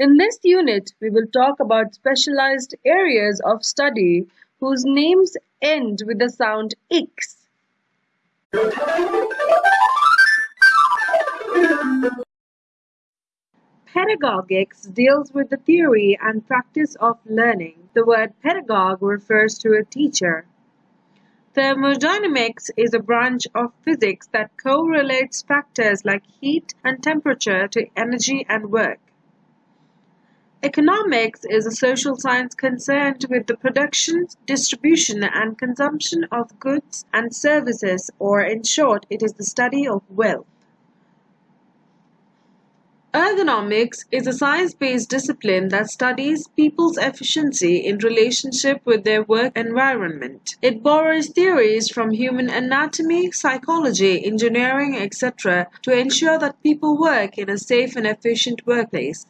In this unit, we will talk about specialized areas of study whose names end with the sound X. Pedagogics deals with the theory and practice of learning. The word pedagogue refers to a teacher. Thermodynamics is a branch of physics that correlates factors like heat and temperature to energy and work. Economics is a social science concerned with the production, distribution, and consumption of goods and services, or in short, it is the study of wealth. Ergonomics is a science-based discipline that studies people's efficiency in relationship with their work environment. It borrows theories from human anatomy, psychology, engineering, etc. to ensure that people work in a safe and efficient workplace.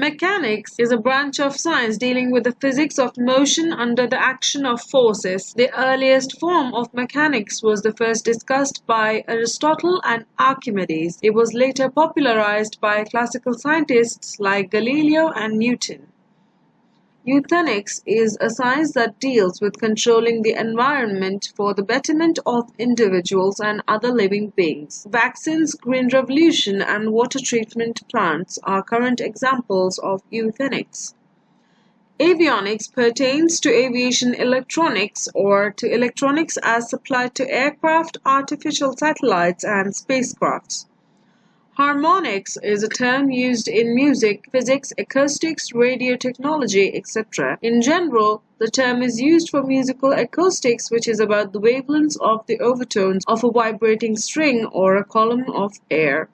Mechanics is a branch of science dealing with the physics of motion under the action of forces. The earliest form of mechanics was the first discussed by Aristotle and Archimedes. It was later popularized by classical scientists like Galileo and Newton. Euthenics is a science that deals with controlling the environment for the betterment of individuals and other living beings. Vaccines, green revolution, and water treatment plants are current examples of euthenics. Avionics pertains to aviation electronics or to electronics as supplied to aircraft, artificial satellites, and spacecrafts. Harmonics is a term used in music, physics, acoustics, radio technology, etc. In general, the term is used for musical acoustics which is about the wavelengths of the overtones of a vibrating string or a column of air.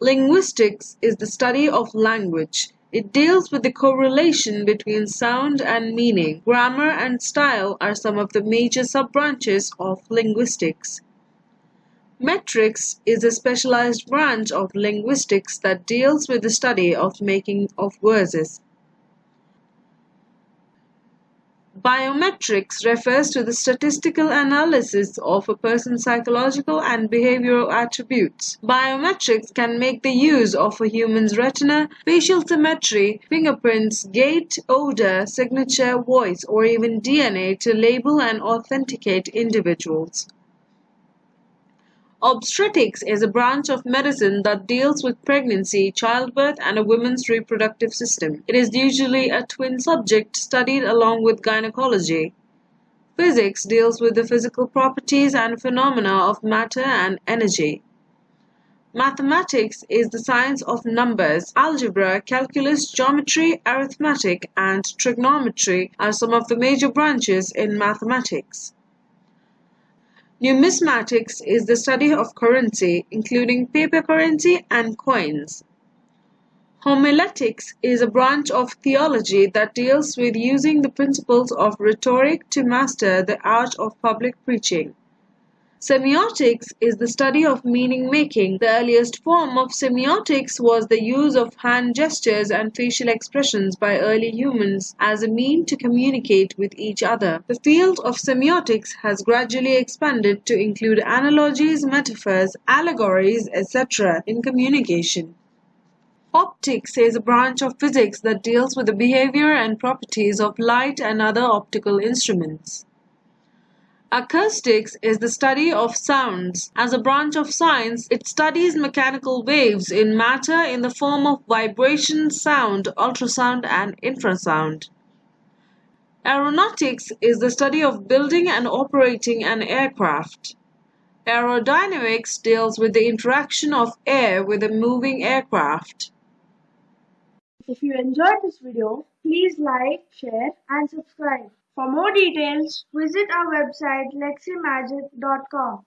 Linguistics is the study of language. It deals with the correlation between sound and meaning. Grammar and style are some of the major sub-branches of linguistics. Metrics is a specialized branch of linguistics that deals with the study of making of verses. Biometrics refers to the statistical analysis of a person's psychological and behavioral attributes. Biometrics can make the use of a human's retina, facial symmetry, fingerprints, gait, odor, signature, voice, or even DNA to label and authenticate individuals. Obstetrics is a branch of medicine that deals with pregnancy, childbirth, and a woman's reproductive system. It is usually a twin subject studied along with gynecology. Physics deals with the physical properties and phenomena of matter and energy. Mathematics is the science of numbers. Algebra, calculus, geometry, arithmetic, and trigonometry are some of the major branches in mathematics. Numismatics is the study of currency, including paper currency and coins. Homiletics is a branch of theology that deals with using the principles of rhetoric to master the art of public preaching. Semiotics is the study of meaning making. The earliest form of semiotics was the use of hand gestures and facial expressions by early humans as a mean to communicate with each other. The field of semiotics has gradually expanded to include analogies, metaphors, allegories, etc. in communication. Optics is a branch of physics that deals with the behavior and properties of light and other optical instruments. Acoustics is the study of sounds. As a branch of science, it studies mechanical waves in matter in the form of vibration, sound, ultrasound, and infrasound. Aeronautics is the study of building and operating an aircraft. Aerodynamics deals with the interaction of air with a moving aircraft. If you enjoyed this video, please like, share and subscribe. For more details, visit our website leximagic.com.